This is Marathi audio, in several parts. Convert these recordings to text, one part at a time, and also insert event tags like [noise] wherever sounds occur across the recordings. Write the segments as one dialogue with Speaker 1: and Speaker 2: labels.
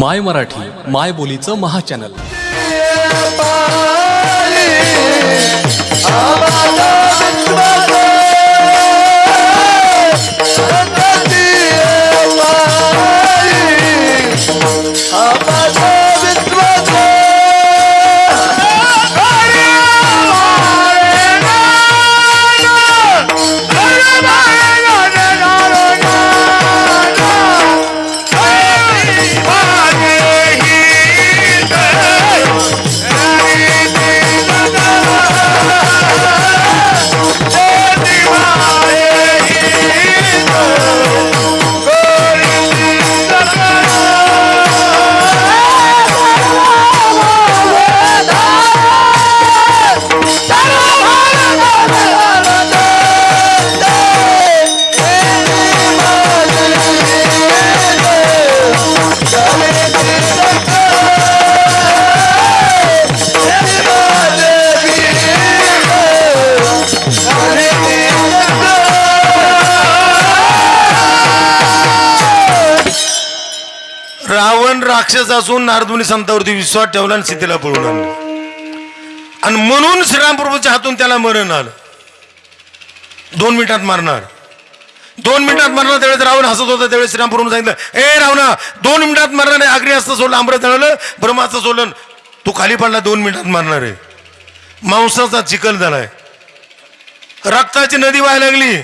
Speaker 1: माय मराठी माय बोलीचं महाचॅनल.
Speaker 2: राक्षस असून नारदमुनी संतावरती विश्वास ठेवला आणि सीतेला पळून आणलं. आणि म्हणून श्रीरामप्रभूच्या हातून त्याला मरण आलं. दोन मिनिटात मारणार. दोन मिनिटात मारणार त्यावेळेस रावण हसत होता. त्यावेळेस श्रीरामप्रभूने सांगितलं ए रावणा दोन मिनिटात मारणार आहे. अग्नी असतं सोडलं अमृत जळलं ब्रह्माचं सोडलं तू खाली पडला दोन मिनिटात मारणार आहे. मांसाचा चिखल झालाय. रक्ताची नदी व्हायला लागली.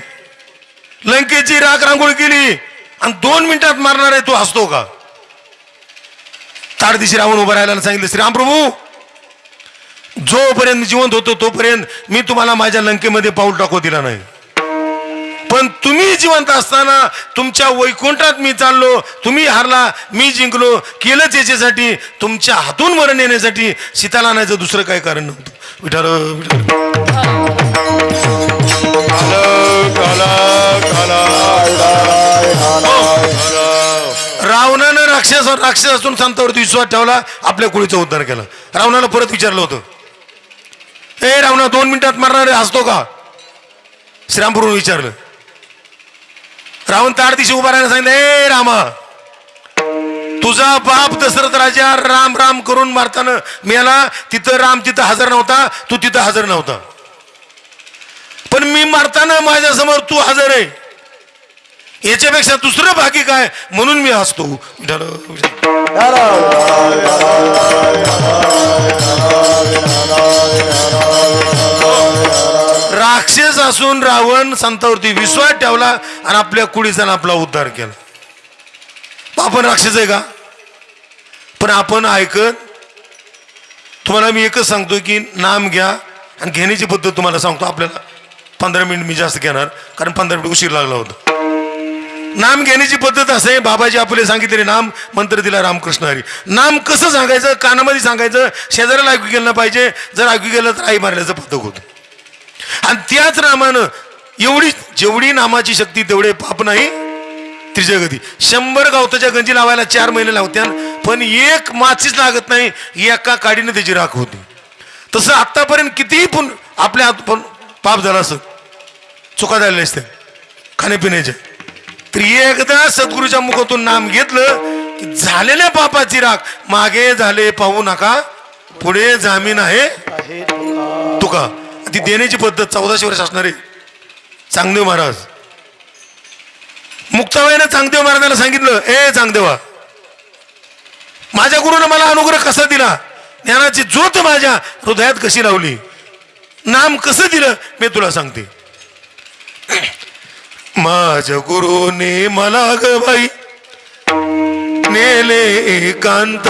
Speaker 2: लंकेची राख रांगोळी केली. आणि दोन मिनिटात मारणार आहे. तू हसतो का? ताड दिशी रावण उभा राहायला सांगितलं श्रीरामप्रभू जोपर्यंत जिवंत होतो तोपर्यंत मी तुम्हाला माझ्या लंकेमध्ये पाऊल टाकू दिला नाही. पण तुम्ही जिवंत असताना तुमच्या वैकुंठात मी चाललो तुम्ही हारला मी जिंकलो केलंच याच्यासाठी तुमच्या हातून मरण येण्यासाठी सीताला आणायचं दुसरं काही कारण नव्हतं. विठार विठार रावणानं राक्षस राक्षस असून संतावरती विश्वास ठेवला आपल्या कुळीचा उद्धार केला. रावणाला परत विचारलं होतं. ए रावणा दोन मिनिटात मारणारे हसतो का? श्रीरामपूरून विचारलं. रावण तार दिशी उभा राहायला सांगितलं ए रामा तुझा बाप दशरथ राजा राम राम करून मारताना मेला तिथं राम तिथं हजर नव्हता तू तिथं हजर नव्हता. पण मी मारताना माझ्यासमोर तू हजर आहे. याच्यापेक्षा दुसरं बाकी काय? म्हणून मी हसतो. राक्षस असून रावण संतावरती विश्वास ठेवला आणि आपल्या कुडीचा आपला उद्धार केला. आपण राक्षस आहे का? पण आपण ऐकत तुम्हाला मी एकच सांगतो की नाम घ्या आणि घेण्याची पद्धत तुम्हाला सांगतो आपल्याला. पंधरा मिनिट मी जास्त घेणार कारण पंधरा मिनिट उशीर लागला होता. नाम घेण्याची पद्धत असं आहे. बाबाजी आपले सांगितले नाम मंत्र दिला रामकृष्ण हरी. नाम कसं सांगायचं? कानामध्ये सांगायचं शेजाऱ्याला ऐकू गेलं पाहिजे. जर ऐकू गेलं तर आई मारल्याचं पद्धत होतं. आणि त्याच नामानं एवढी जेवढी नामाची शक्ती तेवढे पाप नाही. त्रिजगती शंभर गावताच्या गंजी लावायला चार महिने लावत्या पण एक माचीच लागत नाही. एका काडीनं त्याची राख होती. तसं आत्तापर्यंत कितीही पण आपल्या हात पण पाप झाला असत चुका झालेल्या असते खाण्यापिण्याच्या. तर एकदा सद्गुरूच्या मुखातून नाम घेतलं की झालेल्या पापाची राख. मागे झाले पाहू नका. पुढे जामीन आहे. तुका. ती देण्याची पद्धत चौदाशे वर्ष असणारे चांगदेव महाराज. मुक्ताबाईनं चांगदेव महाराजांना सांगितलं ए चांगदेवा माझ्या गुरुनं मला अनुग्रह कसा दिला? ज्ञानाची ज्योत माझ्या हृदयात कशी लावली? नाम कसं दिलं? मी तुला सांगते. माझ्या गुरुने मला ग बाई. नेले एकांत.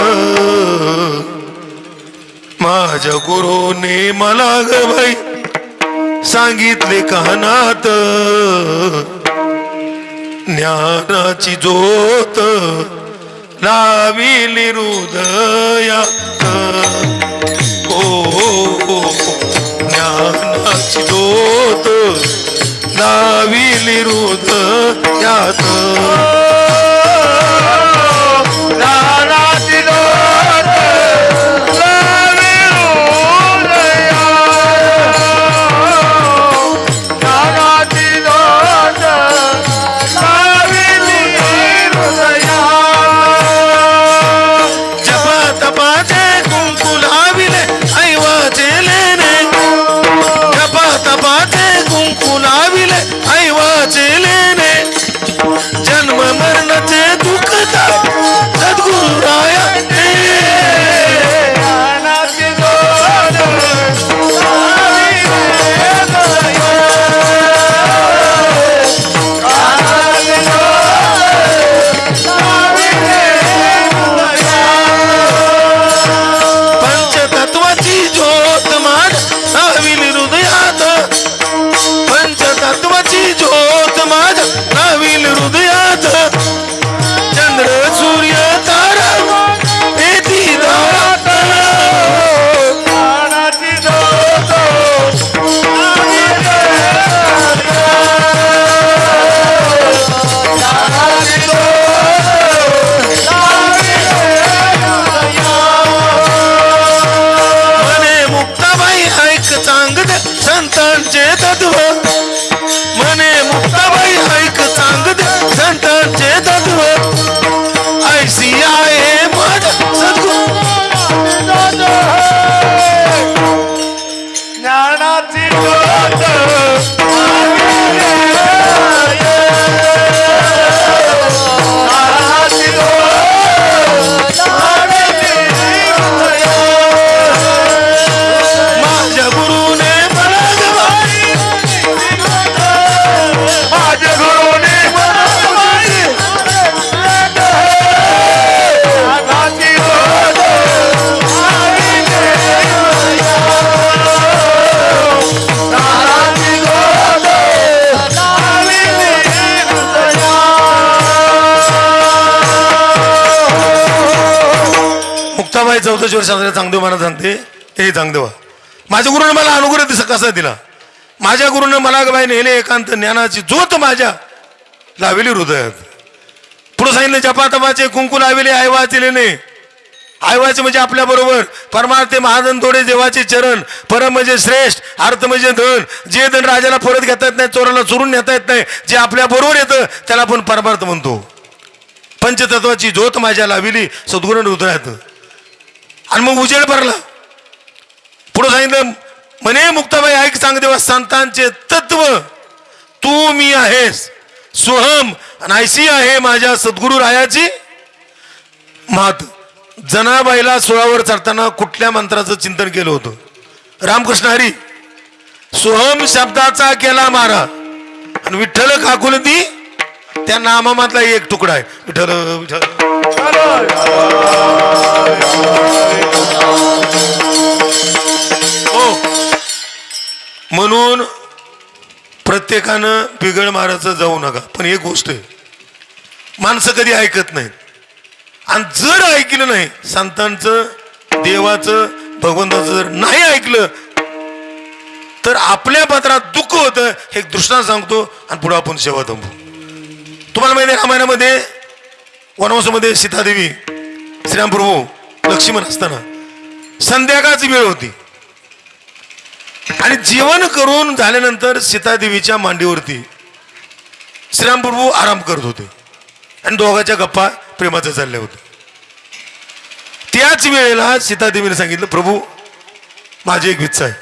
Speaker 2: माझ्या गुरुने मला ग बाई. सांगितले कानात. ज्ञानाची ज्योत लाविली हृदयात. ओ ज्ञानाची ज्योत. लाविली यात. मुक्ताबाई चौथ्या वर्ष चांगदेव मला सांगते हे चांगदेवा. माझ्या गुरुनं मला अनुग्रह दिस कसा दिला? माझ्या गुरुनं मला बाई नेले एकांत ज्ञानाची ज्योत माझ्या लावली हृदयात. पुढे सांगितलं जपातपाचे कुंकू लावेले आई वाचले नाही. आई म्हणजे आपल्या बरोबर. परमार्थे महाजन थोडे देवाचे चरण परम म्हणजे श्रेष्ठ अर्थ म्हणजे धन. जे धन राजाला परत घेता येत नाही चोराला चोरून नेता येत नाही जे आपल्या बरोबर येतं त्याला आपण परमार्थ म्हणतो. पंचतत्वाची ज्योत माझ्या लाविली सद्गुण हृदयात. आणि मग उजेड भरला. पुढे सांगितलं म्हणे मुक्ताबाई ऐक सांग देवा संतांचे तत्व तू मी आहेस. सोहम नायसी आहे माझ्या सद्गुरू रायाची मात. जनाबाईला सोळावर चढताना कुठल्या मंत्राचं चिंतन केलं होतं? रामकृष्ण हरी सोहम शब्दाचा केला मारा. आणि विठ्ठल काकुल ती त्या नामामधला एक तुकडा आहे. विठ्ठल हो. म्हणून प्रत्येकानं बिघड मारायचं जाऊ नका. पण एक गोष्ट आहे. माणसं कधी ऐकत नाहीत. आणि जर ऐकलं नाही संतांचं देवाचं भगवंताचं जर नाही ऐकलं तर आपल्या पात्रात दुःख होतं हे एक दृष्टांत सांगतो आणि पुढे आपण सेवा थांबू. तुम्हाला माहिती आहे रामायणामध्ये वनवासामध्ये सीतादेवी श्रीरामप्रभू लक्ष्मण असताना संध्याकाळची वेळ होती. आणि जेवण करून झाल्यानंतर सीतादेवीच्या मांडीवरती श्रीरामप्रभू आराम करत होते. आणि दोघांच्या गप्पा प्रेमाच्या चालल्या होत्या. त्याच वेळेला सीतादेवीने सांगितलं प्रभू माझी एक इच्छा आहे.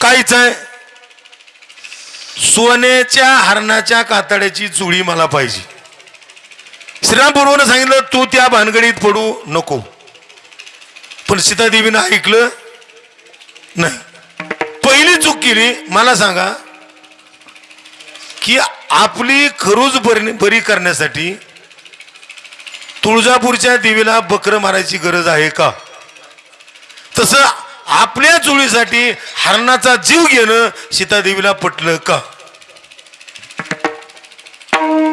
Speaker 2: काय इच्छा आहे? सोन्याच्या हरणाच्या कातड्याची चुळी मला पाहिजे. श्रीरामपूर्वनं सांगितलं तू त्या भानगडीत पडू नको. पण सीतादेवीनं ऐकलं नाही. पहिली चूक केली मला सांगा की आपली खरूज बरी बरी करण्यासाठी तुळजापूरच्या देवीला बकरं मारायची गरज आहे का? तसं आपल्या चोळीसाठी हरणाचा जीव घेणं सीतादेवीला पटलं का?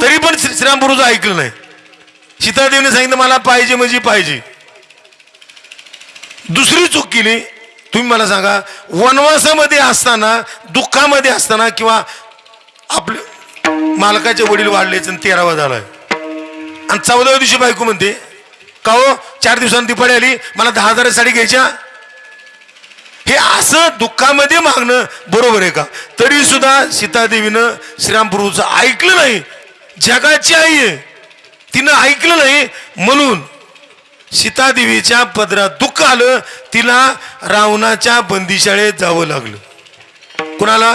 Speaker 2: तरी पण श्री- श्रीरामपूरचं ऐकलं नाही. सीतादेवीने सांगितलं मला पाहिजे म्हणजे पाहिजे. दुसरी चूक केली. तुम्ही मला सांगा वनवासामध्ये असताना दुःखामध्ये असताना किंवा आपले मालकाचे वडील वाढलेच आणि तेरावा झालाय. आणि चौदाव्या दिवशी बायको म्हणते का हो चार दिवसांनी दिपाळी आली मला दहा हजार साडी घ्यायच्या? हे असं दुःखामध्ये मागणं बरोबर आहे का? तरी सुद्धा सीतादेवीनं श्रीरामप्रभूचं ऐकलं नाही. जगाची आई आहे. तिनं ऐकलं नाही. म्हणून सीतादेवीच्या पदरात दुःख आलं. तिला रावणाच्या बंदीशाळेत जावं लागलं. कुणाला?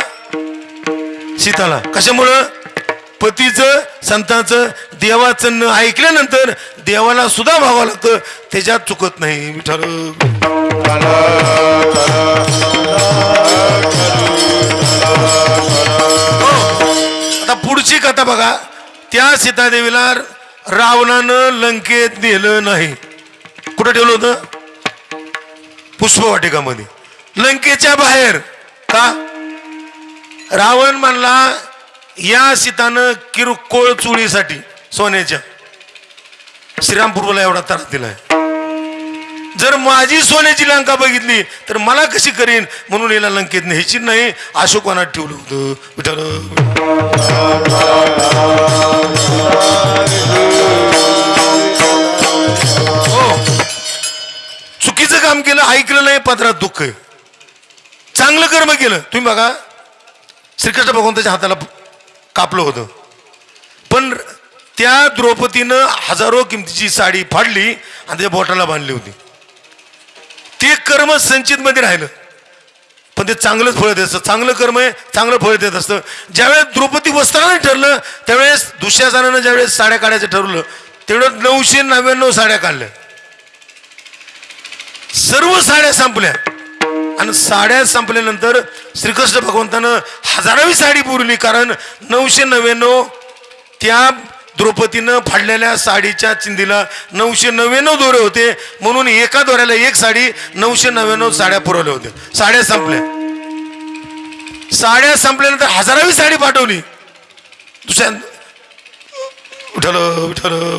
Speaker 2: सीताला. कशामुळं? पतीचं संतांचं देवाचं न ऐकल्यानंतर देवाला सुद्धा भावं लागतं. त्याच्यात चुकत नाही विठ्ठल. हो, आता पुढची कथा बघा. त्या सीतादेवीला रावणानं लंकेत नेलं नाही. कुठं ठेवलं होतं? पुष्पवाटिकामध्ये. लंकेच्या बाहेर. का? रावण म्हणला या सीतानं किरकोळ चुळीसाठी सोन्याच्या. श्रीरामपूर्वला एवढा त्रास दिलाय. जर माझी सोन्याची लंका बघितली तर मला कशी करीन? म्हणून याला लंकेत न्यायची नाही अशोकवानात ठेवलं होतं. विठ्ठल हो. चुकीचं काम केलं ऐकलं नाही पत्रात दुःख आहे. चांगलं कर्म केलं. तुम्ही बघा श्रीकृष्ण भगवंताच्या हाताला कापलं होतं. पण त्या द्रौपदीनं हजारो किमतीची साडी फाडली आणि त्याच्या बोटाला बांधली होती. ते कर्म संचित मध्ये राहिलं. पण ते चांगलंच फळ देत असतं. चांगलं कर्म आहे चांगलं फळ देत असतं. ज्यावेळेस द्रौपदी वस्त्रानं ठरलं त्यावेळेस दुसऱ्या ज्यावेळेस साड्या काढायचं ठरवलं तेवढं नऊशे नव्याण्णव साड्या काढल्या. सर्व साड्या संपल्या. आणि साड्या संपल्यानंतर श्रीकृष्ण भगवंतानं हजारावी साडी पुरली. कारण नऊशे नव्याण्णव त्या द्रौपदीनं फाडलेल्या साडीच्या चिंदीला नऊशे नव्याण्णव दोरे होते. म्हणून एका दोऱ्याला एक साडी नऊशे नव्याण्णव साड्या पुरवल्या होत्या. साड्या संपल्या. साड्या संपल्यानंतर हजारावी साडी पाठवली. दुसऱ्या उठल उठल.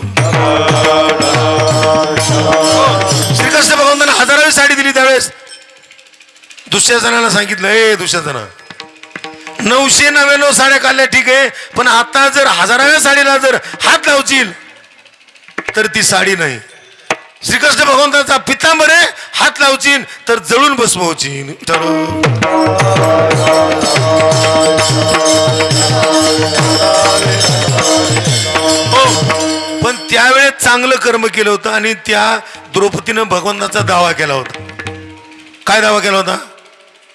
Speaker 2: श्रीकृष्ण भगवंतांना हजारावी साडी दिली त्यावेळेस. दुसऱ्या जणांना सांगितलं ए दुसऱ्या जणांना नऊशे नव्याण्णव साड्या काढल्या ठीक आहे. पण आता जर हजाराव्या साडीला जर हात लावशील तर ती साडी नाही. श्रीकृष्ण भगवंताचा पितांबरे हात लावचीन तर जळून बसवचीन हो पण त्यावेळेस चांगलं कर्म केलं होतं आणि त्या द्रौपदीनं भगवंताचा दावा केला होता. काय दावा केला होता?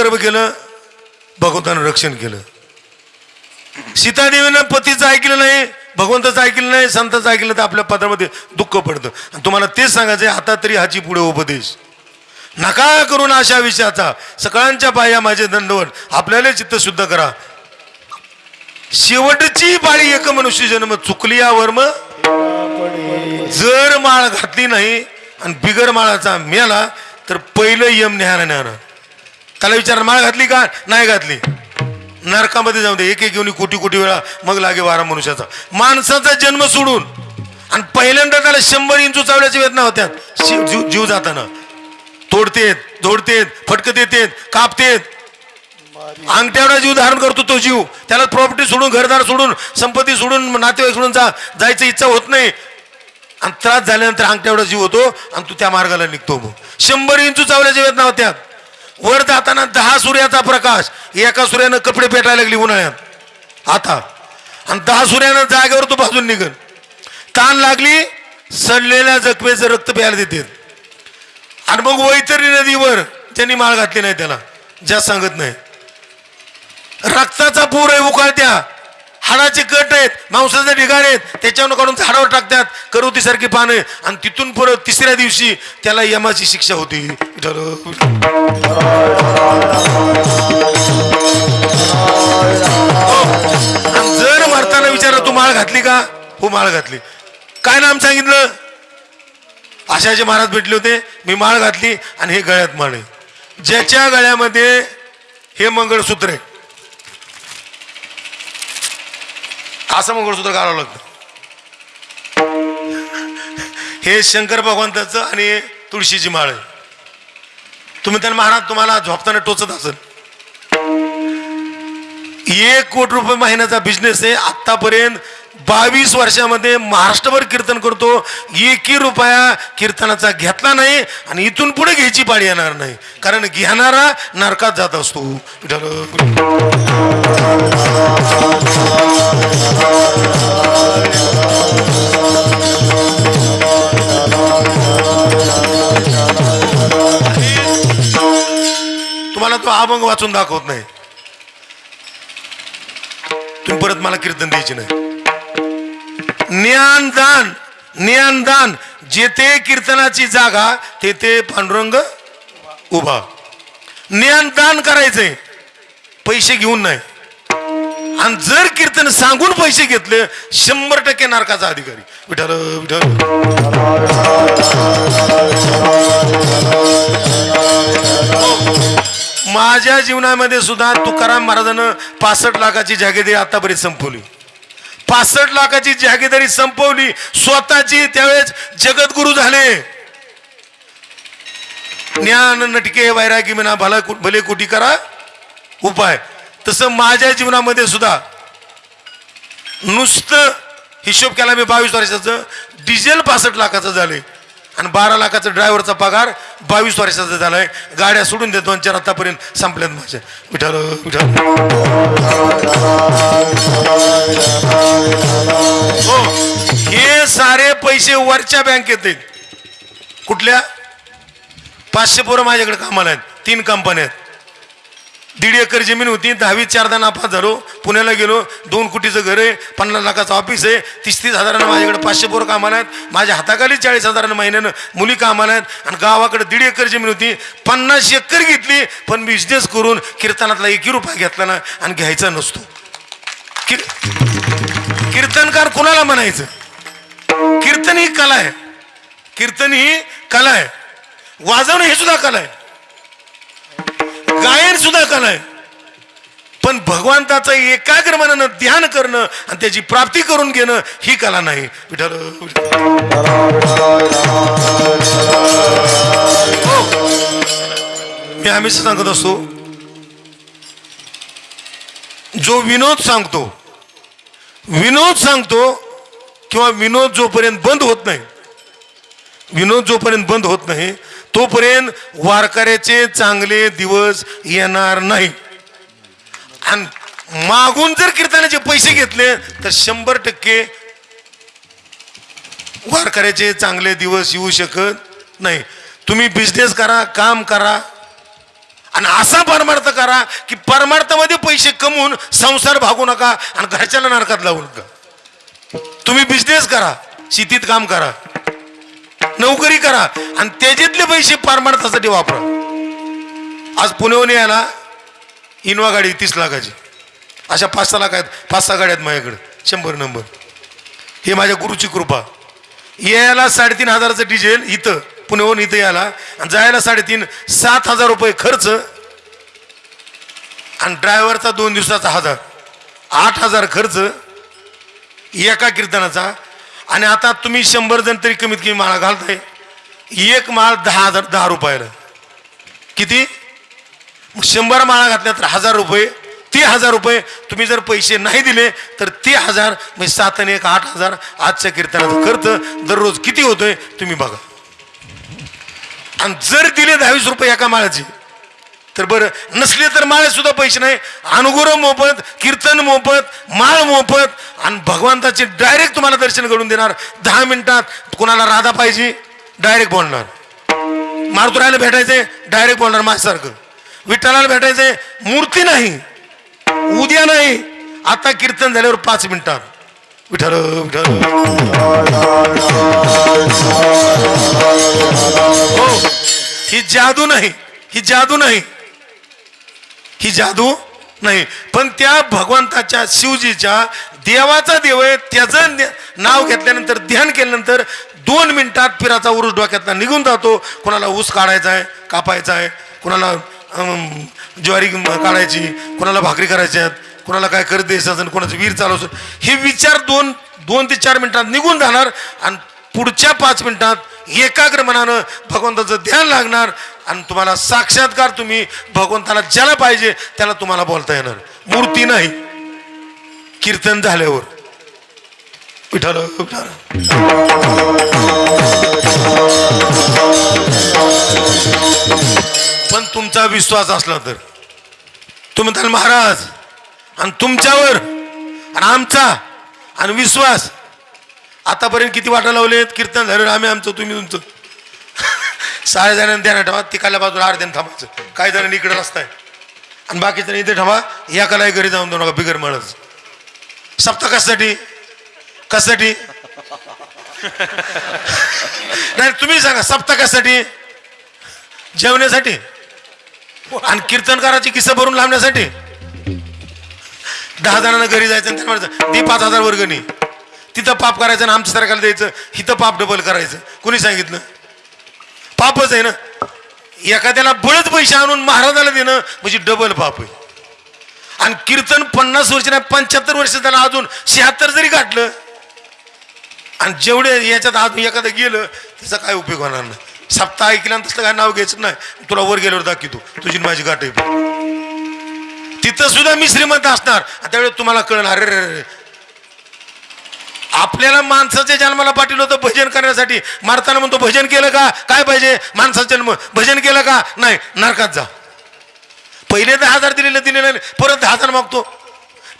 Speaker 2: कर्म केलं भगवंतानं रक्षण केलं. सीतादेवीनं पतीचं ऐकलं नाही भगवंताचं ऐकलं नाही संताचं ऐकलं तर आपल्या पदामध्ये दुःख पडतं. आणि तुम्हाला तेच सांगायचं आहे आता तरी हाची पुढे उपदेश. नका करून अशा विषयाचा. सकाळांच्या पाया माझे दंडवट आपल्याला चित्त शुद्ध करा. शेवटची पाळी एक मनुष्य जन्म चुकली या वर्म. जर माळ घातली नाही आणि बिगर माळाचा मेला तर पहिलं यम न्याहारा न्याहारा त्याला विचार माळ घातली का? नाही घातली. नरकामध्ये जाऊ दे. एक एक घेऊन कोटी कोटी वेळा मग लागे वारा मनुष्याचा. माणसाचा जन्म सोडून आणि पहिल्यांदा त्याला शंभर इंचू चावल्याच्या वेदना होत्या. शिव- जीव जीव जाताना. तोडतेत जोडतेत फटकत येतेत कापतेत. अंगठ्यावडा जीव धारण करतो तो जीव. त्याला प्रॉपर्टी सोडून घरदार सोडून संपत्ती सोडून नातेवाईक सोडून जा जायची इच्छा होत नाही. आणि त्रास झाल्यानंतर अंगठ्यावडा जीव होतो आणि तू त्या मार्गाला निघतो मग. शंभर इंचू चावल्याच्या वेदना होत्या. वर जाताना दहा सूर्याचा प्रकाश एका सूर्यानं कपडे पेटायला लागली उन्हाळ्यात. आता. आणि दहा सूर्यानं जागेवर तो भाजून निघल ताण लागली सडलेल्या जखमेचं रक्त प्यायला देते आणि मग वैतरी नदीवर त्यांनी माळ घातली नाही त्याला. ज्या सांगत नाही. रक्ताचा पूर आहे उकाळत्या. हाडाचे कट आहेत मांसाचे ढिगार आहेत त्याच्यावर काढून झाडावर टाकतात करुतीसारखी पानं आणि तिथून परत तिसऱ्या दिवशी त्याला यमाची शिक्षा होती. हो. जर मारताना विचारलं तू माळ घातली का? हो माळ घातली. काय नाम सांगितलं? आशाचे महाराज भेटले होते मी माळ घातली आणि हे गळ्यात माळ आहे ज्याच्या गळ्यामध्ये हे मंगळसूत्र आहे. असं मंगळसूत्र घालावं लागतं. हे शंकर भगवंताचं आणि तुळशीची माळ आहे. तुम्ही त्यांना महाराज तुम्हाला झोपताना टोचत असेल. एक कोटी रुपये महिन्याचा बिझनेस आहे. आतापर्यंत बावीस वर्षामध्ये महाराष्ट्रभर कीर्तन करतो. एकही रुपया कीर्तनाचा घेतला नाही आणि इथून पुढे घ्यायची पाळी येणार नाही. कारण घेणारा नरकात जात असतो. तुम्हाला तो अभंग वाचून दाखवत नाही. तुम्ही परत मला कीर्तन द्यायची नाही. ज्ञानदान ज्ञानदान. जेथे कीर्तनाची जागा तेथे पांडुरंग उभा. ज्ञानदान करायचंय पैसे घेऊन नाही. आणि जर कीर्तन सांगून पैसे घेतले शंभर टक्के नारकाचा अधिकारी. विठाल विठाल माझ्या जीवनामध्ये सुद्धा तुकाराम महाराजानं पासष्ट लाखाची जागेदी आतापर्यंत संपवली. पासष्ट लाखाची जागेदारी संपवली. स्वतःची त्यावेळेस जगद्गुरु झाले. ज्ञान नटके वैरागी म्हणा भला भले कुटी करा उपाय. तसं माझ्या जीवनामध्ये सुद्धा नुसतं हिशोब केला मी बावीस वर्षाचं. डिझेल पासष्ट लाखाचं झाले आणि बारा लाखाचा ड्रायव्हरचा पगार बावीस वर्षाचा झालाय. गाड्या सोडून देतो दोन चार आतापर्यंत संपल्यात माझ्या विठाल विठाल हो हे सारे पैसे वरच्या बँकेत आहेत. कुठल्या? पाचशे पोरं माझ्याकडे कामाला आहेत. तीन कंपन्या आहेत. दीड एकर जमीन होती. दहावी चारदा नापास झालो पुण्याला गेलो. दोन कोटीचं घर आहे. पन्नास लाखाचं ऑफिस आहे. तीस तीस हजारानं माझ्याकडे पाचशे पोरं कामाला आहेत. माझ्या हाताखाली चाळीस हजारानं महिन्यानं मुली कामाला आहेत. आणि गावाकडे दीड एकर जमीन होती. पन्नास एकर घेतली. पण बिझनेस करून कीर्तनातला एकही रुपया घेतला ना आणि घ्यायचा नसतो. किर कीर्तनकार कोणाला म्हणायचं? कीर्तन ही कला आहे. कीर्तन ही कला आहे. वाजवणं हे सुद्धा कला आहे. गायन सुद्धा कला आहे पण भगवंताचं एकाग्र मनानं ध्यान करणं आणि त्याची प्राप्ती करून घेणं ही कला नाही. विठ्ठल हो. मी हमेशा सांगत असतो जो विनोद सांगतो विनोद सांगतो किंवा विनोद जोपर्यंत बंद होत नाही विनोद जोपर्यंत बंद होत नाही तोपर्यंत वारकऱ्याचे चांगले दिवस येणार नाही. आणि मागून जर कीर्तनाचे पैसे घेतले तर शंभर टक्के वारकऱ्याचे चांगले दिवस येऊ शकत नाही. तुम्ही बिझनेस करा काम करा आणि असा परमार्थ करा की परमार्थामध्ये पैसे कमवून संसार भागू नका आणि घरच्याला नरकात लावू नका. तुम्ही बिझनेस करा शेतीत काम करा. नोकरी करा आणि त्याच्यातले पैसे परमार्थासाठी वापरा. आज पुण्याहून यायला इनोवा गाडी तीस लाखाची. अशा पाच सहा लाख आहेत पाच सहा गाड्या आहेत माझ्याकडे. शंभर नंबर. हे माझ्या गुरुची कृपा. यायला साडेतीन हजाराचं डिझेल इथं पुण्याहून इथं यायला. आणि जायला साडेतीन सात हजार रुपये खर्च आणि ड्रायव्हरचा दोन दिवसाचा हजार. आठ हजार खर्च एका कीर्तनाचा आणि आता तुम्ही शंभर जण तरी कमीत कमी माळा घालताय. एक माळ दहा हजार दहा रुपयाला. किती? शंभर माळा घातल्या तर हजार रुपये ते हजार रुपये. तुम्ही जर पैसे नाही दिले तर ते हजार म्हणजे सात आणि एक आठ हजार आजच्या कीर्तनाचं खर्च दररोज किती होतोय तुम्ही बघा. आणि जर दिले दहावीस रुपये एका माळाचे तर बरं नसले तर माळे सुद्धा पैसे नाही. अनुगुर मोफत कीर्तन मोफत माळ मोफत आणि भगवंताचे डायरेक्ट तुम्हाला दर्शन घडून देणार. दहा मिनिटात कोणाला राधा पाहिजे डायरेक्ट बोलणार. मारुतरायला भेटायचंय डायरेक्ट बोलणार माझ्यासारखं. विठ्ठलाला भेटायचंय मूर्ती नाही. उद्या नाही. आता कीर्तन झाल्यावर पाच मिनिटात. विठ्ठल विठ्ठल. हो ही जादू नाही ही जादू नाही. ही जादू नाही. पण त्या भगवंताच्या शिवजीच्या देवाचा देव आहे. त्याचं नाव घेतल्यानंतर ध्यान केल्यानंतर दोन मिनिटात पिराचा उरुस डोक्यातला निघून जातो. कोणाला ऊस काढायचा आहे कापायचा आहे कोणाला ज्वारी काढायची कोणाला भाकरी करायच्या आहेत कोणाला काय करत द्यायचं असेल कोणाचं वीर चालवचं हे विचार दोन दोन ते चार मिनिटात निघून जाणार आणि पुढच्या पाच मिनिटात एकाग्र मनानं भगवंताचं ध्यान लागणार. आणि तुम्हाला साक्षात्कार तुम्ही भगवंताला ज्याला पाहिजे त्याला तुम्हाला बोलता येणार. मूर्ती नाही. कीर्तन झाल्यावर. विठाल विठाल पण तुमचा विश्वास असला तर. तुम्ही म्हणाल महाराज आणि तुमच्यावर आणि आमचा आणि विश्वास. आतापर्यंत किती वाटा लावलेत? कीर्तन झालं आम्ही आमचं तुम्ही तुमचं. सहा जणांनी ध्यान ठेवा तिकाल्या बाजूला अर्ध्यानं थांबायचं. काही जणांनी इकडे आहे आणि बाकीच्या इथे ठेवा या कलाही घरी जाऊन देऊ नका बिगर मळच. सप्ता कशासाठी? कशासाठी? नाही तुम्ही सांगा सप्ता कशासाठी? जेवण्यासाठी? आणि कीर्तनकाराची किस्सा भरून लावण्यासाठी दहा जणांना घरी जायचं आणि त्यांना म्हणायचं पाच हजार वर्गणी. तिथं पाप करायचं आणि आमच्या सरकारला द्यायचं इथं पाप डबल करायचं. कोणी सांगितलं? पापच आहे ना. एखाद्याला बळच पैसे आणून महाराजाला देणं म्हणजे डबल पाप आहे. आणि कीर्तन पन्नास वर्ष नाही पंच्याहत्तर वर्ष त्याला अजून शहात्तर जरी गाठलं आणि जेवढे याच्यात अजून एखादं गेलं त्याचा काय उपयोग होणार नाही. सप्ताह ऐकल्यानंतर तसलं काय नाव घ्यायचं नाही. तुला वर गेल्यावर दाखवतो. तुझी माझी गाठ आहे. तिथं सुद्धा मी श्रीमंत असणार. त्यावेळेस तुम्हाला कळणार अरे रे. आपल्याला माणसाच्या जन्माला पाठवलं होतं भजन करण्यासाठी. मारताना म्हणतो भजन केलं का? काय पाहिजे? माणसाचा जन्म. भजन केलं का? नाही नरकात जा. पहिले दहा हजार दिलेले दिलेले नाही. परत दहा हजार मागतो.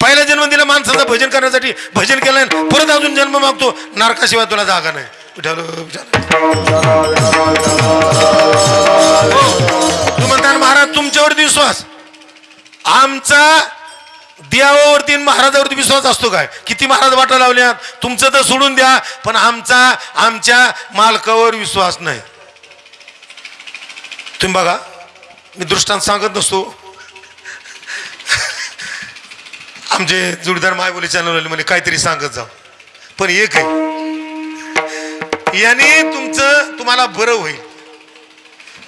Speaker 2: पहिला जन्म दिला माणसाचं भजन करण्यासाठी. भजन केलं नाही. परत अजून जन्म मागतो. नरकाशिवाय तुला जागा नाही. हो. तू म्हणता महाराज तुमच्यावरती विश्वास. आमचा देवावरती महाराजावरती विश्वास असतो काय? किती महाराज वाटा लावल्यात? तुमचं तर सोडून द्या पण आमचा आमच्या मालकावर विश्वास नाही. तुम्ही बघा मी दृष्टांत सांगत नसतो. आमचे जोडीदार मायबोली चॅनल म्हणजे काहीतरी सांगत जाऊ पण एक आहे याने तुमचं तुम्हाला बरं होईल.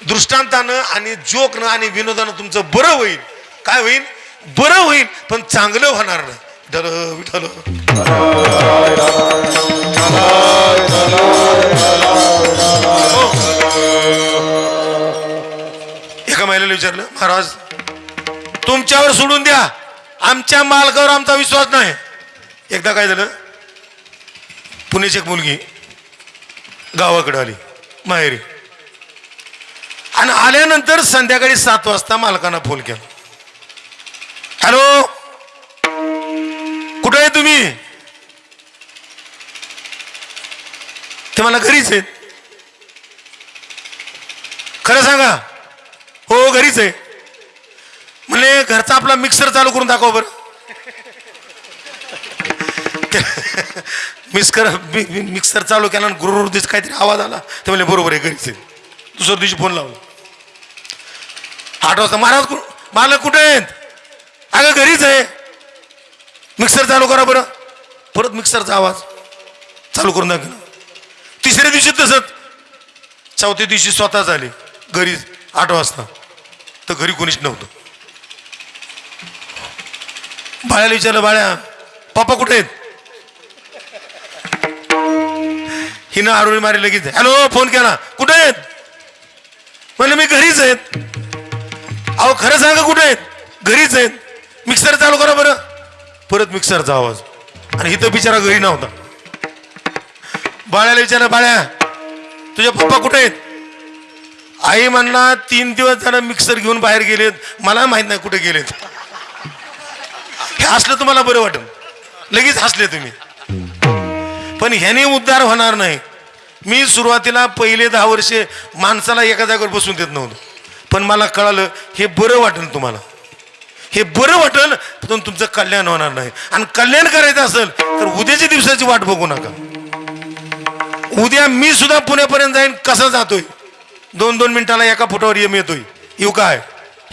Speaker 2: दृष्टांतानं आणि जोकनं आणि विनोदानं तुमचं बरं होईल. काय होईल? बरं होईल पण चांगलं होणार नाही. विठ्ठल विठ्ठल एका महिलेला विचारलं महाराज तुमच्यावर सोडून द्या. आमच्या मालकावर आमचा विश्वास नाही. एकदा काय झालं पुण्याची एक मुलगी गावाकडे आली माहेरी. आणि आल्यानंतर संध्याकाळी सात वाजता मालकांना फोन केला. हॅलो? कुठं आहे तुम्ही? ते मला घरीच आहेत. खरं सांगा? हो घरीच आहे. म्हणजे घरचा आपला मिक्सर चालू करून दाखव बरं. [laughs] मिक्सर मिक्सर चालू केला आणि गुरुर दिस काहीतरी आवाज आला. ते म्हणजे बरोबर आहे घरीच आहे. दुसऱ्या दिवशी फोन लावला. आठ वाजता महाराज कु- मालक कुठे आहेत? अगं घरीच आहे. मिक्सर चालू करा बरं. परत मिक्सरचा आवाज. चालू करून दाखवला तिसऱ्या दिवशी तसंच. चौथ्या दिवशी स्वतः झाले. घरी आठ वाजता. तर घरी कोणीच नव्हतं. बाळ्याला विचारलं बाळ्या पप्पा कुठे आहेत? हिनं आरोळी मारी लगेच हॅलो फोन केला. कुठे आहेत? म्हणलं मी घरीच आहेत. अहो खरं सांगा कुठे आहेत? घरीच आहेत. मिक्सर चालू करा बरं. परत मिक्सरचा आवाज. आणि इथं बिचारा घरी नव्हता. बाळ्याला विचारा बाळ्या तुझे पप्पा कुठे आहेत? आई म्हणणार तीन दिवस झालं मिक्सर घेऊन बाहेर गेलेत. मला माहीत नाही कुठे गेलेत. हे हसलं तुम्हाला बरं वाटत लगेच हसले तुम्ही. पण ह्याने उद्धार होणार नाही. मी सुरुवातीला पहिले दहा वर्षे माणसाला एका जागेवर बसून देत नव्हतं. पण मला कळालं हे बरं वाटेल तुम्हाला. हे बरं वाटेल पण तुमचं कल्याण होणार नाही. आणि कल्याण करायचं असेल तर उद्याच्या दिवसाची वाट बघू नका. उद्या मी सुद्धा पुण्यापर्यंत जाईन कसं जातोय? दोन दोन मिनिटाला एका फुटावर येम येतोय. येऊ काय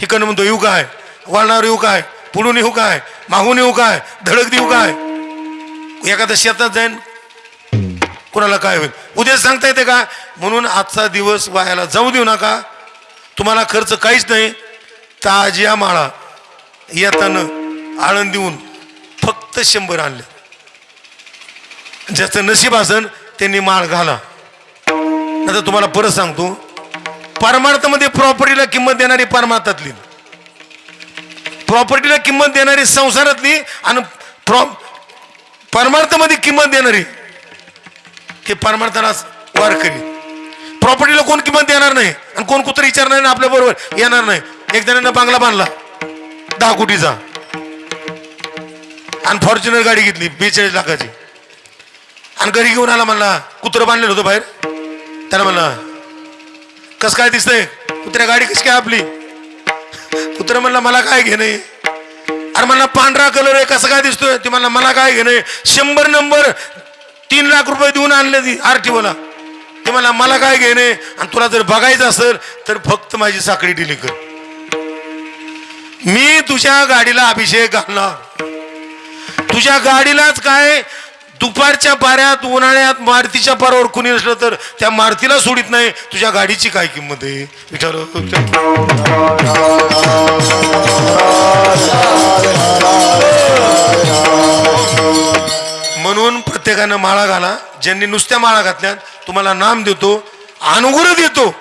Speaker 2: हिकडनं म्हणतो येऊ काय वळणावर येऊ काय पुढून येऊ काय मागून येऊ काय धडक देऊ काय एखाद्या शेतात जाईन कोणाला काय होईल? उद्या सांगता येते का? म्हणून आजचा दिवस वायाला जाऊ देऊ नका. तुम्हाला खर्च काहीच नाही. ताज्या माळा. येताना आळंद देऊन फक्त शंभर आणले. ज्याचं नशीब असन त्यांनी माळ घाला. आता तुम्हाला परत सांगतो परमार्थामध्ये प्रॉपर्टीला किंमत देणारी परमार्थातली. प्रॉपर्टीला किंमत देणारी संसारातली आणि प्रॉ परमार्थामध्ये किंमत देणारी हे परमार्थाला वारकरी प्रॉपर्टीला कोण किंमत देणार नाही आणि कोण कुत्र विचारणार नाही आपल्या बरोबर येणार नाही. एक जणांना बांगला बांधला. दहा कोटीचा आणि फॉर्च्युनर गाडी घेतली बेचाळीस लाखाची. आणि घरी घेऊन आला म्हणला कुत्रं बांधलेलं होतं बाहेर. त्याला म्हणला कसं काय दिसतंय? कुत्र्या गाडी कशी काय आपली? कुत्र म्हणला मला काय घेणे अरे म्हणला पांढरा कलर आहे कसं काय दिसतोय? ते म्हणला मला काय घेणे शंभर नंबर तीन लाख रुपये देऊन आणले ती आरटीओला ते म्हणला मला काय घेणे आणि तुला जर बघायचं असेल तर फक्त माझी साखळी डिली कर. मी तुझ्या गाडीला अभिषेक घालणार. तुझ्या गाडीलाच काय? दुपारच्या पाऱ्यात उन्हाळ्यात मारुतीच्या पारावर कुणी असलं तर त्या मारुतीला सोडित नाही. तुझ्या गाडीची काय किंमत आहे? विचार म्हणून प्रत्येकानं माळा घाला. ज्यांनी नुसत्या माळा घातल्यात तुम्हाला नाम देतो अनुग्रह देतो.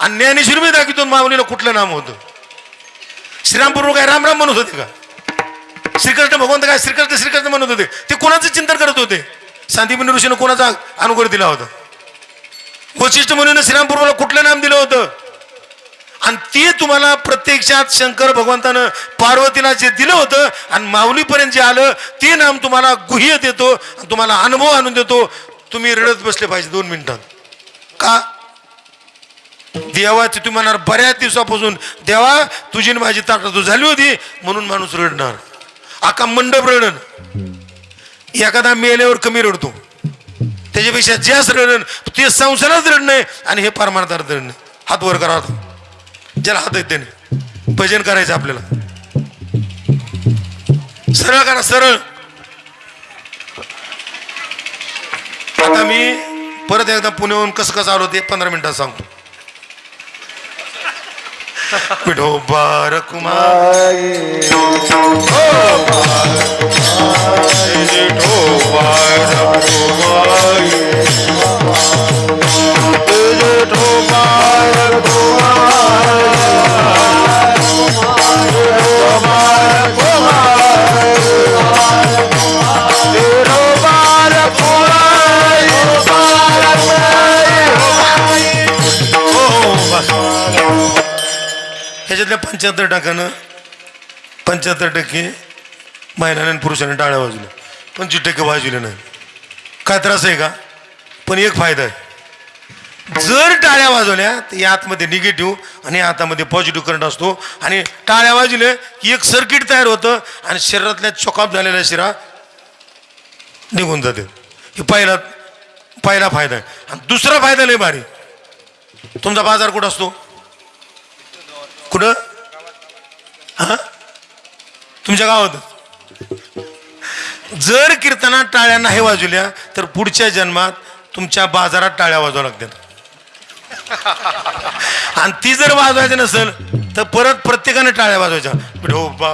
Speaker 2: आणि ज्ञानेश्वर दाखवितो माऊलीला कुठलं नाम होतं? श्रीरामपूर्व काय रामराम म्हणत होते का? श्रीकृष्ण भगवंत काय श्रीकृष्ण श्रीकृष्ण म्हणत होते? ते कोणाचं चिंतन करत होते? शांतिपणी ऋषीनं कोणाचा अनुग्रह दिला होता? वशिष्ठ मुनीनं श्रीरामपूर्वला कुठलं नाम दिलं होतं? आणि ते तुम्हाला प्रत्यक्षात शंकर भगवंतानं पार्वतीला जे दिलं होतं आणि माऊलीपर्यंत जे आलं ते नाम तुम्हाला गुह्य देतो आणि तुम्हाला अनुभव आणून देतो. तुम्ही रडत बसले पाहिजे दोन मिनिटात. का? देवाची तुम्ही म्हणणार बऱ्याच दिवसापासून देवा तुझी आणि माझी ताटातू झाली होती म्हणून माणूस रडणार. आका मंडप रडण एखादा मेल्यावर कमी रडतो. त्याच्यापेक्षा जास्त रडण ते संसारात रडणं आणि हे परमार्थात रडणं हात वर करा ज्याला हात आहेत त्याने. भजन करायचं आपल्याला. सरळ करा सरळ. आता मी परत एकदा पुण्याहून कसं कसं आलो ते पंधरा मिनिटात सांगतो. विठोबा कुमार पंच्याहत्तर टक्क्यानं पंच्याहत्तर टक्के महिलांनी आणि पुरुषांनी टाळ्या वाजवल्या पंचवीस टक्के वाजवले नाही. काय त्रास आहे का? पण एक फायदा आहे. जर टाळ्या वाजवल्या तर या आतमध्ये निगेटिव्ह आणि हातामध्ये पॉझिटिव्ह करंट असतो. आणि टाळ्या वाजवल्या की एक सर्किट तयार होतं आणि शरीरातल्या चोकाप झालेल्या शिरा निघून जाते. हे पहिला पहिला फायदा आहे. आणि दुसरा फायदा लय भारी. तुमचा बाजार कुठं असतो? कुठं? हा? तुमच्या गावात? जर कीर्तनात टाळ्या नाही वाजवल्या तर पुढच्या जन्मात तुमच्या बाजारात टाळ्या वाजवा लागतात. [laughs] आणि ती जर वाजवायची नसेल तर परत प्रत्येकाने टाळ्या वाजवायच्या. विठोबा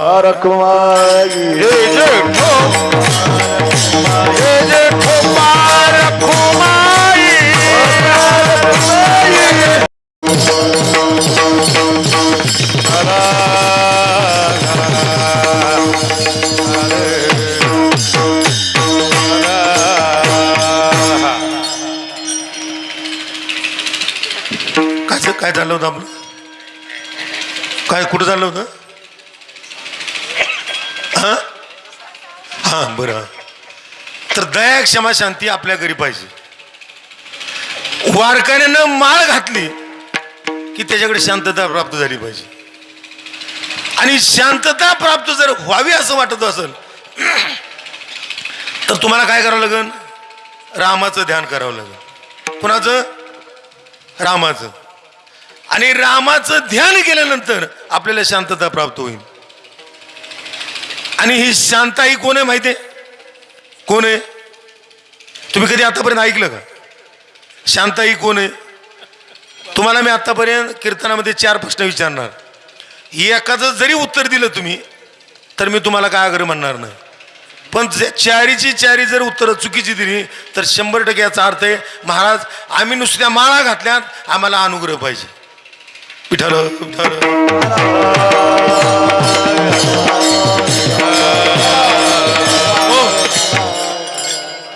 Speaker 2: काय झालं होतं आपलं? काय कुठं झालं होतं? हा? हा बरं तर दया क्षमा शांती आपल्या घरी पाहिजे. वारकऱ्यानं माळ घातली की त्याच्याकडे शांतता प्राप्त झाली पाहिजे. आणि शांतता प्राप्त जर व्हावी असं वाटत असेल तर तुम्हाला काय करावं लागेल? रामाचं ध्यान करावं लागेल. कुणाचं? रामाचं. आणि रामाचं ध्यान केल्यानंतर आपल्याला शांतता प्राप्त होईल. आणि ही शांता ही कोण आहे माहिती आहे? कोण आहे? तुम्ही कधी आतापर्यंत ऐकलं का? शांता ही कोण आहे? तुम्हाला मी आतापर्यंत कीर्तनामध्ये चार प्रश्न विचारणार. एकाचं जरी उत्तर दिलं तुम्ही तर मी तुम्हाला काय आग्रह म्हणणार नाही. पण चारीची चारी जर उत्तरं चुकीची दिली तर शंभर टक्के याचा अर्थ आहे महाराज आम्ही नुसत्या माळा घातल्यात आम्हाला अनुग्रह पाहिजे. विठाल विठाल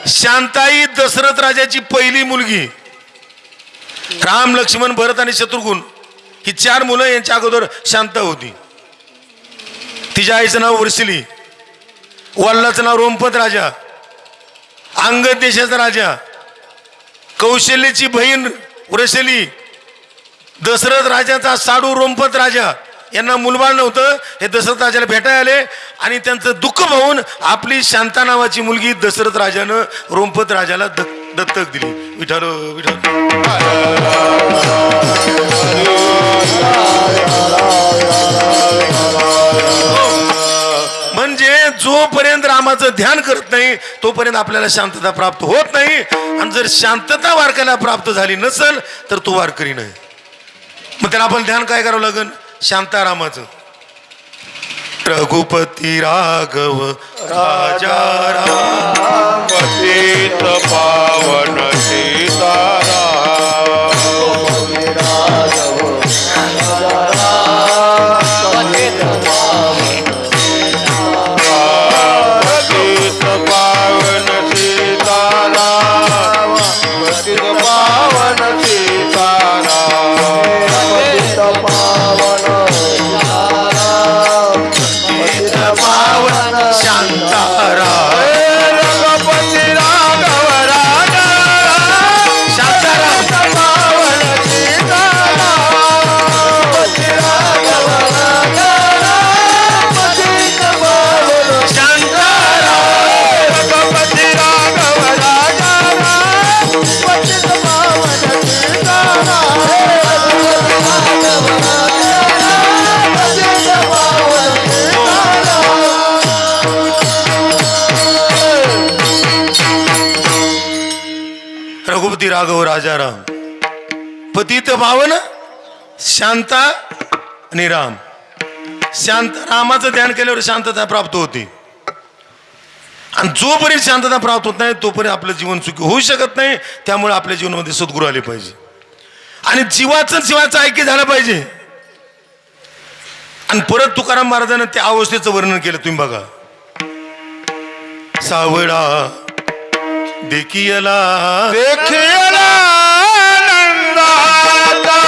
Speaker 2: शांताई दशरथ राजाची पहिली मुलगी. राम लक्ष्मण भरत आणि शत्रुघ्न ही चार मुलं यांच्या अगोदर शांत होती. तिच्या आईचं नाव वर्सिली वल्लाचं नाव रोमपत राजा अंगद देशाचा राजा कौशल्याची बहीण वृषली दशरथ राजाचा साडू रोमपत राजा. यांना मुलबाळ नव्हतं. हे दशरथ राजाला भेटायला आले आणि त्यांचं दुःख पाहून आपली शांता नावाची मुलगी दशरथ राजानं रोमपत राजाला दत्तक दिली. विठाल विठाल म्हणजे जोपर्यंत रामाचं ध्यान करत नाही तोपर्यंत आपल्याला शांतता प्राप्त होत नाही. आणि जर शांतता वारकऱ्याला प्राप्त झाली नसेल तर तो वारकरी नाही. मग त्याला आपण ध्यान काय करावं लागेल शांतारामाचं. रघुपती राघव राजा राम
Speaker 3: पावन सीताराम. राघव
Speaker 2: राजाराम पतित पावन शांता आणि राम. शांत रामाचं ध्यान केल्यावर शांतता प्राप्त होते. आणि जोपर्यंत शांतता प्राप्त होत नाही तोपर्यंत आपलं जीवन सुखी होऊ शकत नाही त्यामुळे आपल्या जीवनामध्ये सद्गुरू आले पाहिजे. आणि जीवाचं जीवाचं ऐक्य झालं पाहिजे. आणि परत तुकाराम महाराजांना त्या अवस्थेचं वर्णन केलं तुम्ही बघा. सावळा देखियला
Speaker 3: देखियला नंदाचा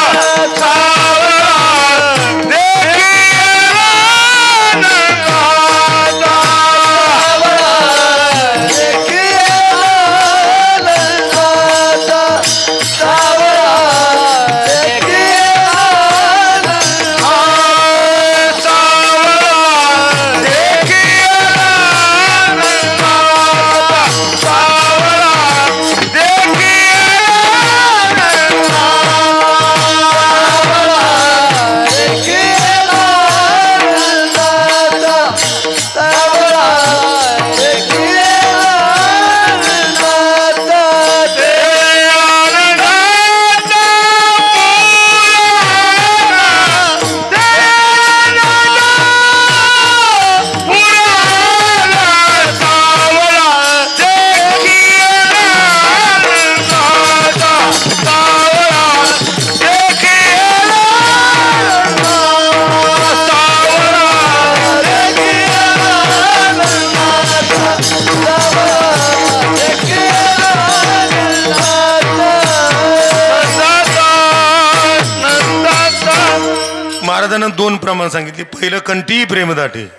Speaker 2: दोन सांगितली पहिलं पहिलं कंठी प्रेमदाटे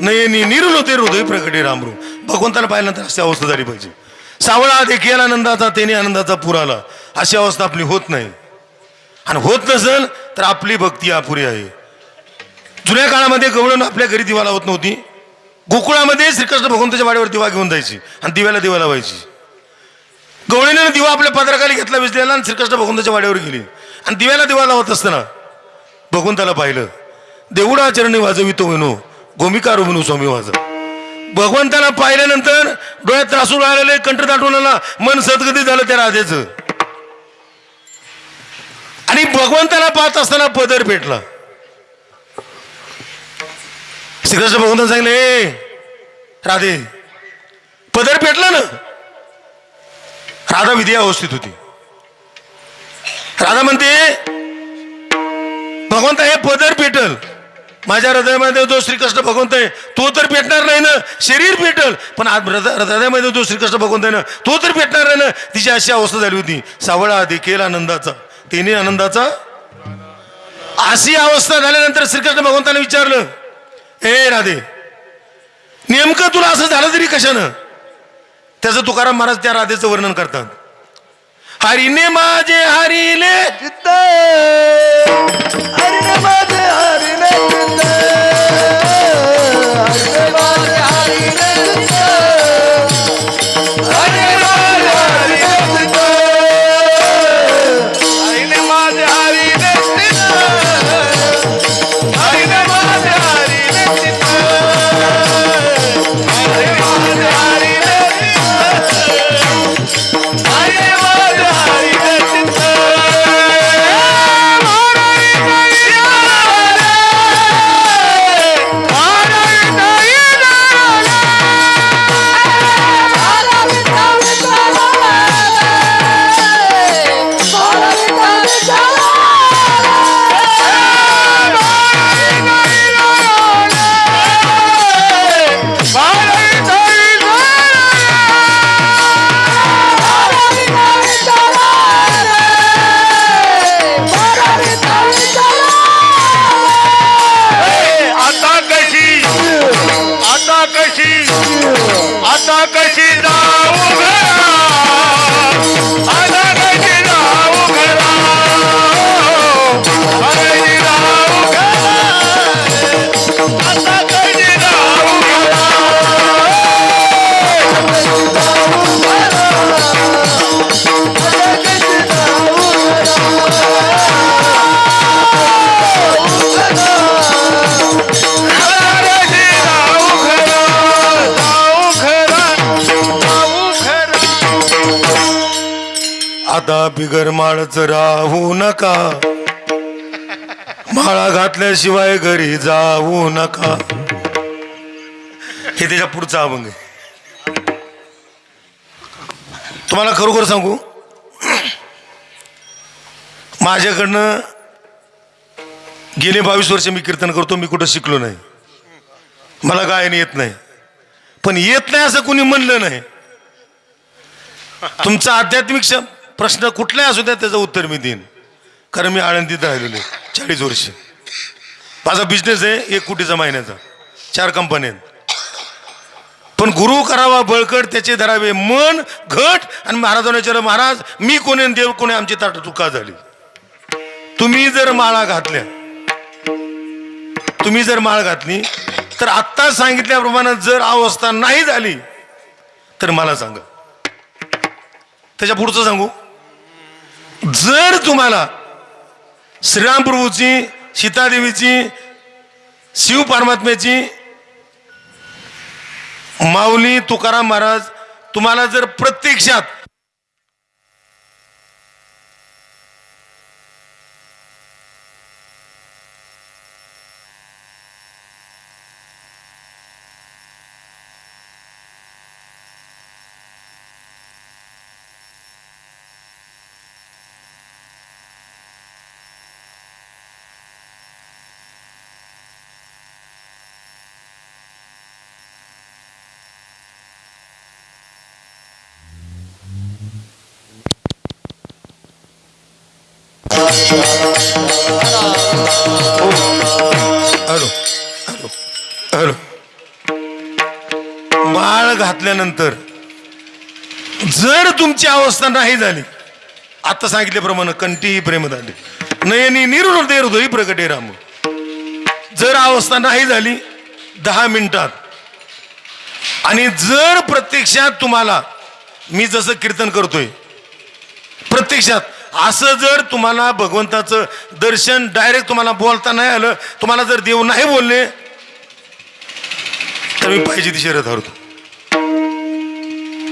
Speaker 2: नयनी निरुल होते हृदय प्रकटे रामरू भगवंताला पाहिल्यानंतर अशी अवस्था झाली पाहिजे. सावळा देखील आनंदाचा त्याने आनंदाचा पूर आला. अशी अवस्था आपली होत नाही. आणि होत नसेल तर आपली भक्ती अपुरी आहे. जुन्या काळामध्ये गवळण आपल्या घरी दिवा लावत नव्हती. गोकुळामध्ये श्रीकृष्ण भगवंताच्या वाड्यावर दिवा घेऊन जायची आणि दिव्याला दिवा लावायची. गवळीने दिवा आपल्या पदराखाली घेतला विजलेला आणि श्रीकृष्ण भगवंताच्या वाड्यावर गेली. आणि दिव्याला दिवा लावत असताना भगवंताला पाहिलं. देवडा चरणी वाजवितो विनो गोमिका म्हणू स्वामी वाज भगवंताला पाहिल्यानंतर डोळ्यात त्रासून राहिलेले कंठ दाटून आला मन सदगती झालं त्या राधेचं. आणि भगवंताला पाहत असताना पदर पेटला. श्रीकृष्ण भगवंताने सांगले राधे पदर पेटला ना? राधा विधी अवस्थित होती. राधा म्हणते भगवंत हे पदर पेटल. माझ्या हृदयामध्ये जो श्रीकृष्ण भगवंत आहे तो तर भेटणार नाही ना. शरीर भेटल पण आज हृदय- हृदयामध्ये जो श्रीकृष्ण भगवंत आहे ना तो तर भेटणार नाही ना. तिची अशी अवस्था झाली होती. सावळा देखील आनंदाचा. तिने आनंदाचा? अशी अवस्था झाल्यानंतर श्रीकृष्ण भगवंताने विचारलं ए राधे नेमकं तुला असं झालं तरी कशानं? त्याचं तुकाराम महाराज त्या राधेचं वर्णन करतात. हरिने माझे हरिले चित्त. हरिने माझे हरिले चित्त. हरिने माझे हरिले चित्त. कशी आता कशी जा बिगर माळच राहू नका. माळा घातल्याशिवाय घरी जाऊ नका. हे त्याच्या पुढचा अभंग तुम्हाला खरोखर सांगू? माझ्याकडनं गेले बावीस वर्ष मी कीर्तन करतो मी कुठं शिकलो नाही. मला गायन येत नाही. पण येत नाही असं कुणी म्हणलं नाही. तुमचा आध्यात्मिक शब्द प्रश्न कुठलाही असू द्या त्याचं उत्तर मी देईन. कारण मी आळंदीत राहिलेलो आहे चाळीस वर्ष. माझा बिझनेस आहे एक कोटीचा महिन्याचा चार कंपन्या आहेत. पण गुरु करावा बळकट त्याचे धरावे मन घट आणि महाराजांना विचार महाराज मी कोणी देव कोणी आमची ताट चुका झाली. तुम्ही जर माळा घातल्या तुम्ही जर माळ घातली तर आत्ता सांगितल्याप्रमाणे जर अवस्था नाही झाली तर मला सांगा. त्याच्या पुढचं सांगू. जर तुम्हाला श्रीराम प्रभूची सीतादेवीची शिव परमात्म्याची माऊली तुकाराम महाराज तुम्हाला जर प्रत्यक्षात माळ घातल्यानंतर जर तुमची अवस्था नाही झाली आता सांगितल्याप्रमाणे कंटीही प्रेम झाली. नयनी निरुदय हृदयी प्रगटे राम. जर अवस्था नाही झाली दहा मिनिटात. आणि जर प्रत्यक्षात तुम्हाला मी जसं कीर्तन करतोय प्रत्यक्षात असं जर तुम्हाला भगवंताचं दर्शन डायरेक्ट तुम्हाला बोलता नाही आलं तुम्हाला जर देव नाही बोलले तर मी पाहिजे ती शर्यत हरतो.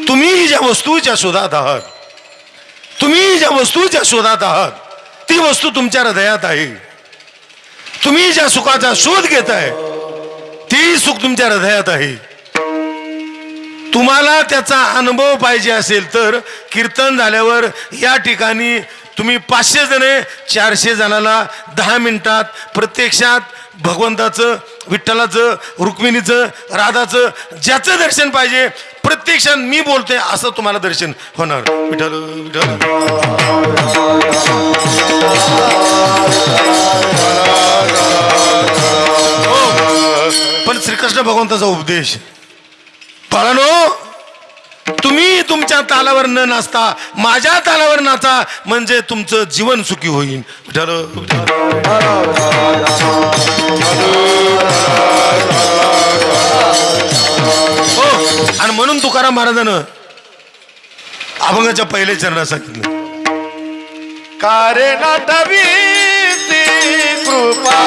Speaker 2: तुम्ही ज्या वस्तूच्या शोधात आहात तुम्ही ज्या वस्तूच्या शोधात आहात ती वस्तू तुमच्या हृदयात आहे. तुम्ही ज्या सुखाचा शोध घेताय ती सुख तुमच्या हृदयात आहे. तुम्हाला त्याचा अनुभव पाहिजे असेल तर कीर्तन झाल्यावर या ठिकाणी तुम्ही पाचशे जणे चारशे जणाला दहा मिनिटात प्रत्यक्षात भगवंताचं विठ्ठलाचं रुक्मिणीचं राधाचं ज्याचं दर्शन पाहिजे प्रत्यक्षात मी बोलते असं तुम्हाला दर्शन होणार विठ्ठल विठ्ठल हो. पण श्रीकृष्ण भगवंताचा उपदेश बाळानो तुम्ही तुमच्या तालावर न नाचता माझ्या तालावर नाचा म्हणजे तुमचं जीवन सुखी होईल हो आणि म्हणून तुकाराम महाराजानं अभंगाच्या पहिल्या चरणात सांगितलं.
Speaker 3: कारे नटवी कृपा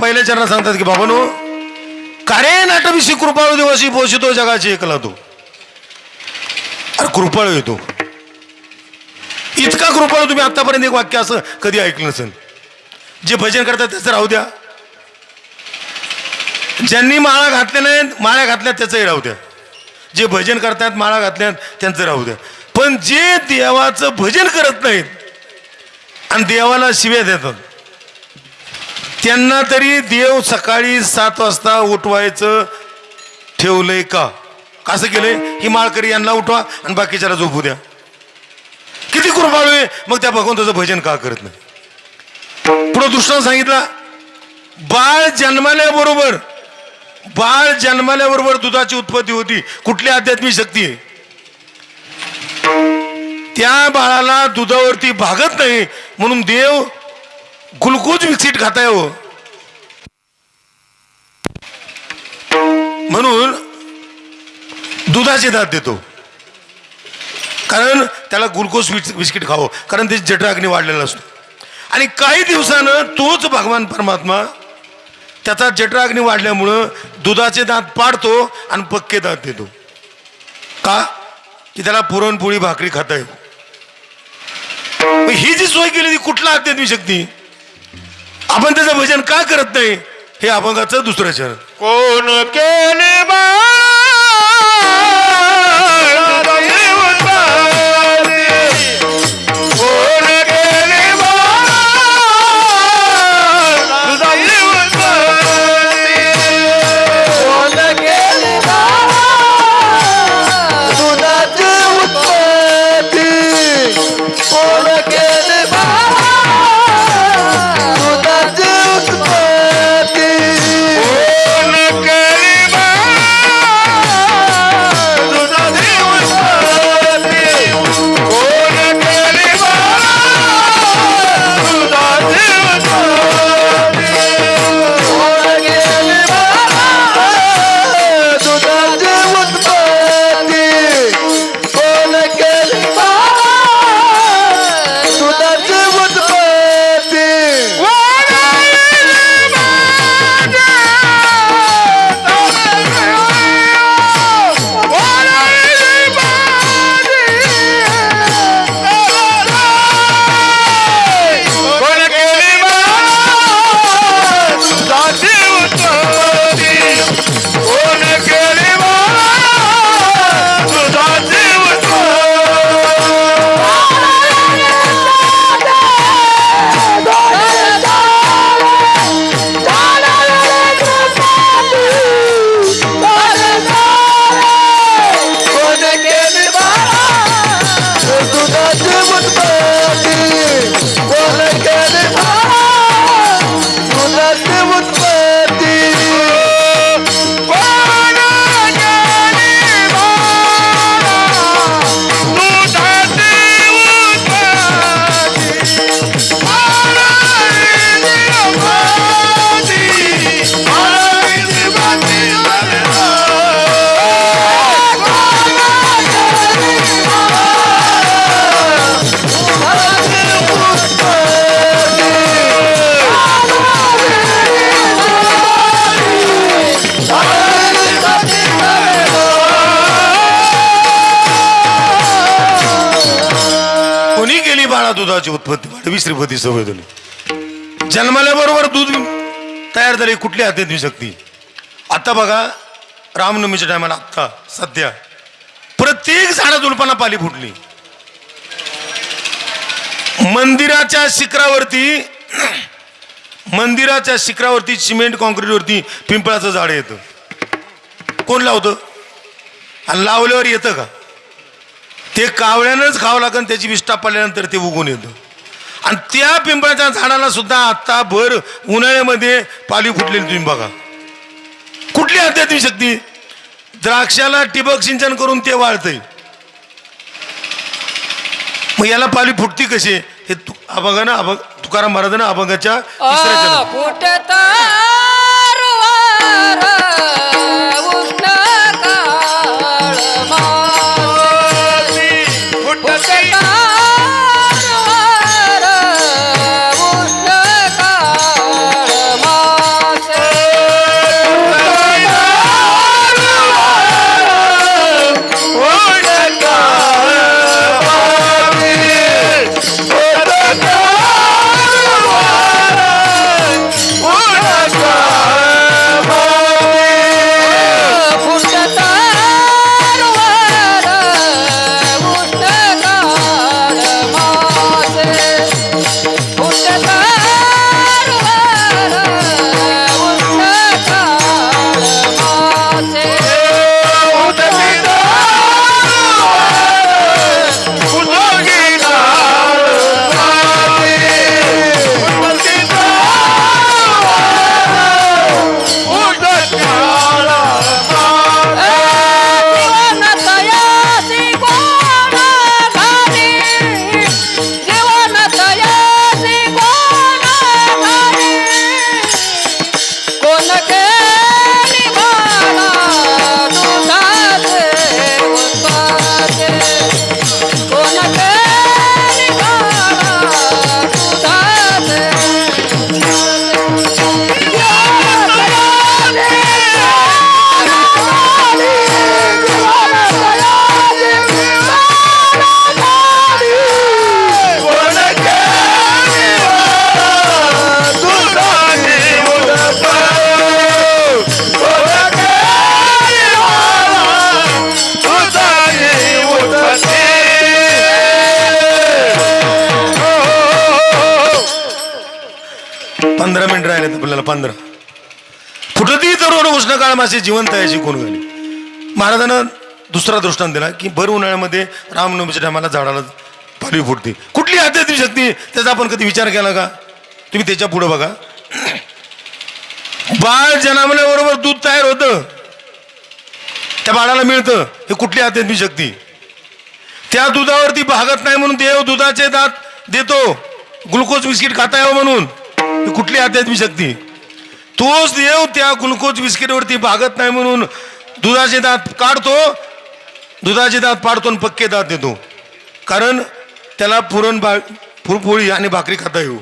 Speaker 2: पहिल्या चरणात सांगतात की बाबानो कारे नाटविषयी कृपाळू दिवशी पोषितो जगाची एकला तो. अरे कृपाळू येतो इतका कृपाळू तुम्ही आतापर्यंत एक वाक्य असं कधी ऐकलं नसेल. जे भजन करतात त्याचं राहू द्या. ज्यांनी माळा घातल्या नाहीत माळ्या घातल्यात त्याचंही राहू द्या. जे भजन करतात माळा घातल्यात त्यांचं राहू द्या. पण जे देवाचं भजन करत नाहीत आणि देवाला शिव्या देतात त्यांना तरी देव सकाळी सात वाजता उठवायचं ठेवलंय का? कसं केलंय? ही माळकरी यांना उठवा आणि बाकीच्याला झोपू द्या. किती कृपाळू आहे? मग त्या भगवंताचं भजन का करत नाही? पुढं दुसरा सांगितला बाळ जन्माल्याबरोबर बाळ जन्माल्याबरोबर दुधाची उत्पत्ती होती. कुठली आध्यात्मिक शक्ती आहे? त्या बाळाला दुधावरती भागत नाही. म्हणून देव ग्लुकोज विकसित खाताय हो. म्हणून दुधाचे दात देतो. कारण त्याला ग्लुकोज बिस्किट खावं. कारण त्याची जठराग्नी वाढलेला असतो. आणि काही दिवसानं तोच भगवान परमात्मा त्याचा जठराग्नी वाढल्यामुळं दुधाचे दात पाडतो आणि पक्के दात देतो. का? की त्याला पुरणपोळी भाकरी खाता येईल ही जी सोय केली ती कुठला आध्यात्मिक शक्ती आपण त्याचं भजन का करत नाही? हे अभंगाचं दुसरं चरण.
Speaker 3: कोण केले
Speaker 1: बा दुधाची
Speaker 2: वाढवी श्रीपती सवय झाली जन्माल्याबरोबर दूध तयार झाली कुठली देऊ शक्ती. आता बघा रामनवमीच्या टायमाला आत्ता सध्या प्रत्येक झाडा झुडपांना पाली फुटली. मंदिराच्या शिखरावरती मंदिराच्या शिखरावरती सिमेंट कॉन्क्रीटवरती पिंपळाचं झाड येतं. कोण लावतं? आणि लावल्यावर येतं का? ते कावळ्यानंच खावं लागेल त्याची विष्ठा पडल्यानंतर ते उगून येतं. आणि त्या पिंपळाच्या झाडाला सुद्धा आता भर उन्हाळ्यामध्ये पाली फुटलेली तुम्ही बघा. कुठली आध्यात्मिक शक्ती? द्राक्षाला ठिबक सिंचन करून ते वाळतंय. मग याला पाली फुटती कशी? हे तु अभंगा ना अभंग तुकाराम महाराजांना अभंगाच्या तिसऱ्या पंधरा. फुटती तरुण उष्ण काळ मासे जिवंत आहे कोण घाली महाराजानं दुसरा दृष्टांत दिला की भर उन्हाळ्यामध्ये रामनवमीच्या टायमाला झाडाला पालवी फुटते. कुठली आध्यात्मिक शक्ती? त्याचा आपण कधी विचार केला का? तुम्ही त्याच्या पुढे बघा. बाळ जन्मल्याबरोबर दूध तयार होतं. त्या बाळाला मिळतं. हे कुठली आध्यात्मिक शक्ती? त्या दुधावरती भागत नाही म्हणून देव दुधाचे दात देतो. ग्लुकोज बिस्किट खाता यावं म्हणून. ही कुठली आध्यात्मिक शक्ती? तोच देव त्या ग्लुकोज बिस्किटवरती भागत नाही म्हणून दुधाचे दात काढतो दुधाचे दात पाडतो आणि पक्के दात देतो. कारण त्याला पुरण बा पुरपोळी आणि भाकरी खाता येऊ.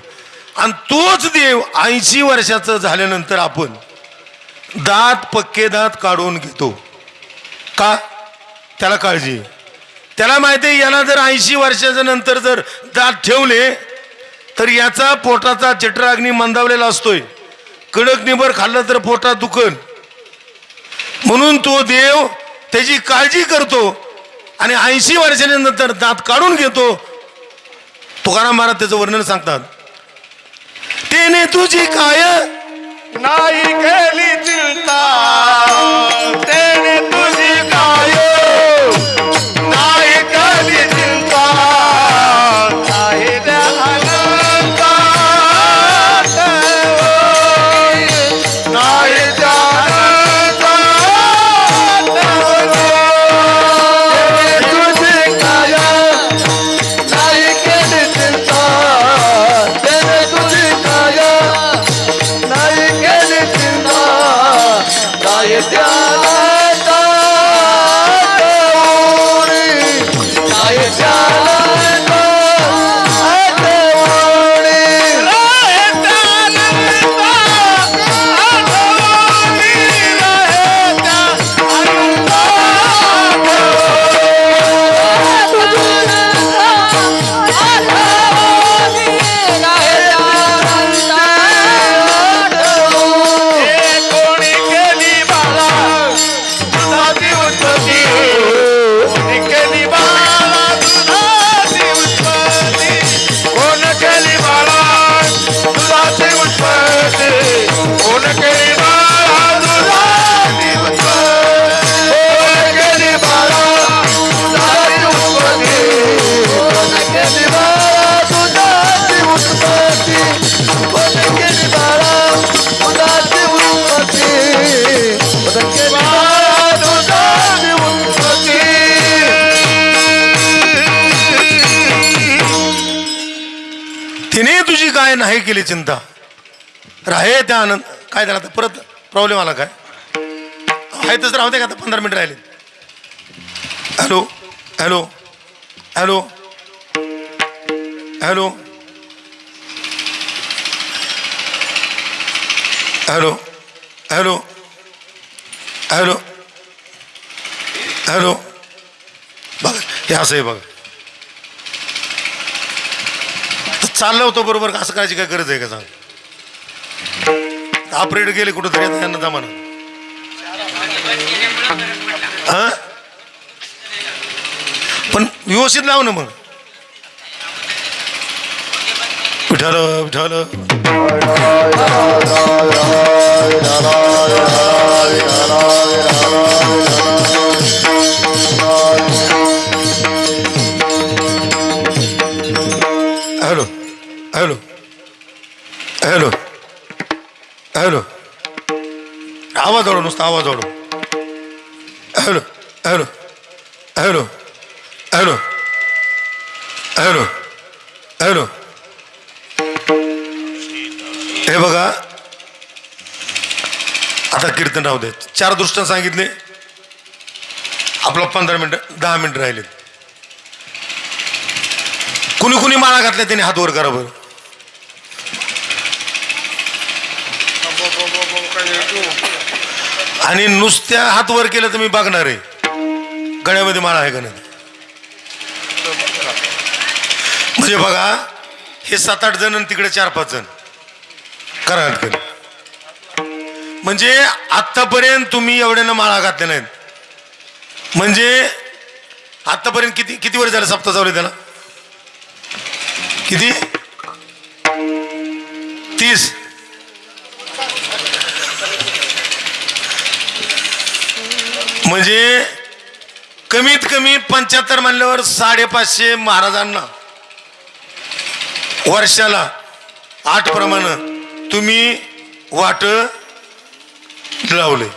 Speaker 2: आणि तोच देव ऐंशी वर्षाचं झाल्यानंतर आपण दात पक्के दात काढून घेतो. का? त्याला काळजी. त्याला माहिती आहे याला जर ऐंशी वर्षाच्या नंतर जर दात ठेवले तर याचा पोटाचा जठराग्नी मंदावलेला असतोय. कडक निबर खाल्लं तर पोटात दुखन. म्हणून तो देव त्याची काळजी करतो आणि ऐंशी वर्षाच्या नंतर दात काढून घेतो. तुकाराम महाराज त्याचं वर्णन सांगतात. तेने तुझी काय?
Speaker 3: नाही केली चिंता.
Speaker 2: तेने तुझी Get down. केली चिंता. राहे त्या आनंद काय झालं आता? परत प्रॉब्लेम आला काय? आहे तसं राहते का आता? पंधरा मिनिट राहिले hello? Hello? Hello? Hello? Hello? Hello? Hello? Hello? बघा हे असं आहे बघा तर चाललं होतं बरोबर असं करायची काय गरज आहे का सांग? ऑपरेटर गेले कुठं तरी आता यांना जमाना. हा? पण व्यवस्थित लाव ना मग. विठाल विठाल नुसता आवाज वाढव. Hello hello hello hello hello hello. हे बघा. आता कीर्तन राहू दे चार दृष्ट्या सांगितले. आपलं पंधरा मिनटं दहा मिनिटं राहिलेत. कुणी कुणी माळा घातल्या त्याने हात वर करा बरं. आणि नुसत्या हात वर केलं तर मी बघणार आहे. गळ्यामध्ये माळा आहे का नाही? म्हणजे बघा हे सात आठ जण आणि तिकडे चार पाच जण. करा हटकन म्हणजे आत्तापर्यंत तुम्ही एवढ्यानं माळा घातल्या नाहीत. म्हणजे आत्तापर्यंत किती किती वर्ष झालं सप्ताह चालू त्याला? किती? म्हणजे कमीत कमी पंच्याहत्तर म्हणल्यावर साडेपाचशे महाराजांना वर्षाला आठ प्रमाणे तुम्ही वाट लावले.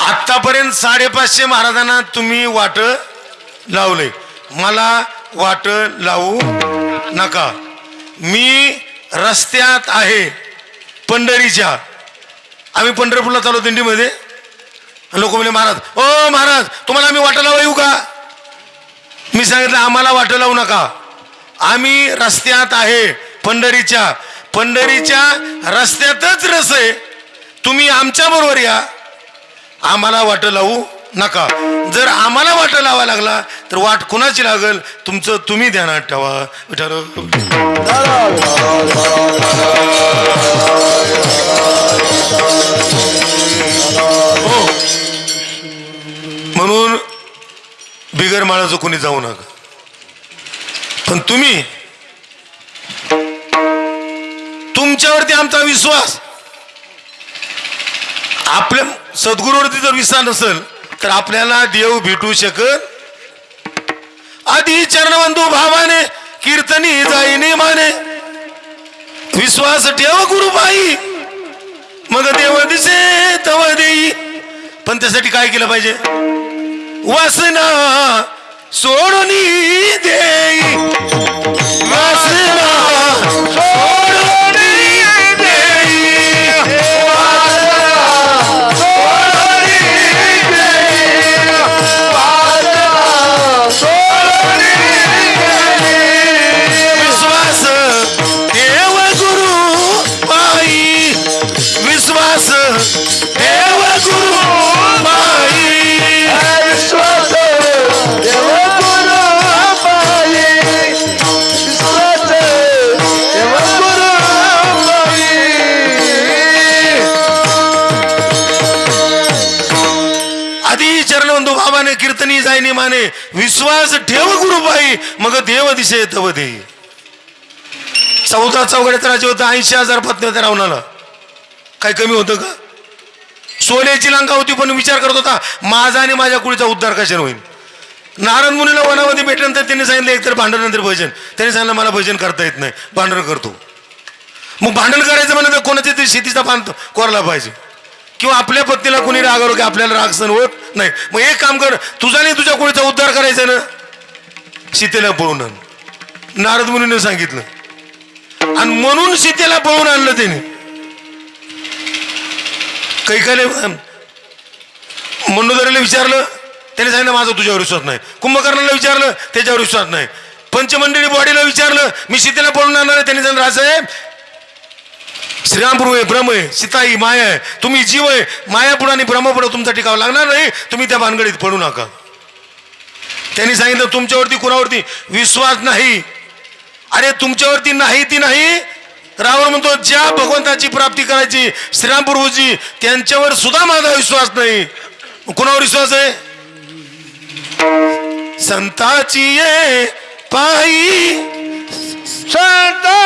Speaker 2: आत्तापर्यंत साडेपाचशे महाराजांना तुम्ही वाट लावले. मला वाट लावू नका. मी रस्त्यात आहे पंढरीच्या. आम्ही पंढरपूरला चालू दिंडीमध्ये. लोक म्हणे महाराज ओ महाराज तुम्हाला आम्ही वाटा लावा येऊ का? मी सांगितलं आम्हाला वाटं लावू नका. आम्ही रस्त्यात आहे पंढरीच्या. पंढरीच्या रस्त्यातच रस आहे. तुम्ही आमच्या बरोबर या. आम्हाला वाटं लावू नका. जर आम्हाला वाट लावा लागला तर वाट कुणाची लागल? तुमचं तुम्ही ध्यानात ठेवा. विचार हो. म्हणून बिगर माळाचं कोणी जाऊ नका. पण तुम्ही तुमच्यावरती आमचा विश्वास. आपल्या सद्गुरूवरती जर विश्वास नसेल तर आपल्याला देव भेटू शकत आधी चरणबंधू भावाने कीर्तनी जाईने माने. विश्वास ठेव गुरुबाई. मग देव दिसे तव देई. पण त्यासाठी काय केलं पाहिजे? वासना सोडून देई. वासना साहेबाने कीर्तनी जायनी माने विश्वास ठेव गुरुबाई मग देव दिसे तव दे. चौदा चौघड्यात राजे होतं ऐंशी हजार पत्नी होत्या रावणाला. काही कमी होतं का? सोन्याची लंका होती पण विचार करत होता माझा आणि माझ्या कुळीचा उद्धार कशाने होईल? नारायण मुनीला वनामध्ये भेटल्यानंतर त्यांनी सांगितलं एकतर भांडण नंतर भजन. त्यांनी सांगितलं मला भजन करता येत नाही भांडण करतो. मग भांडण करायचं म्हणलं तर कोणाच्या तरी शेतीचा बांध कोरला पाहिजे. किंवा आपल्या पत्नीला कोणी रागावर की आपल्याला राग सण होत नाही. मग एक काम कर तुझा नाही तुझ्या कोणीचा उद्धार करायचा ना? सीतेला पळून आण. नारद मुनीने सांगितलं. आणि म्हणून सीतेला पळून आणलं त्याने काही काही मंडोदरीला विचारलं त्याने सांगितलं माझा तुझ्यावर विश्वास नाही. कुंभकर्णाला विचारलं त्याच्यावर विश्वास नाही. पंचमंडळी बॉडीला विचारलं मी सीतेला पळून आणणार त्याने सांगितलं राजसाहेब श्रीरामपूर आहे ब्रह्म आहे सीताई माया आहे. तुम्ही जीव आहे मायापुढं आणि ब्रह्मपुढं तुमचा टिकाव लागणार नाही. तुम्ही त्या भानगडीत पडू नका. त्यांनी सांगितलं तुमच्यावरती कुणावरती विश्वास नाही. अरे तुमच्यावरती नाही ती नाही. रावण म्हणतो ज्या भगवंताची प्राप्ती करायची श्रीरामपूर्वजी त्यांच्यावर सुद्धा माझा विश्वास नाही. कुणावर विश्वास आहे? संताची ये पायी.
Speaker 3: सदा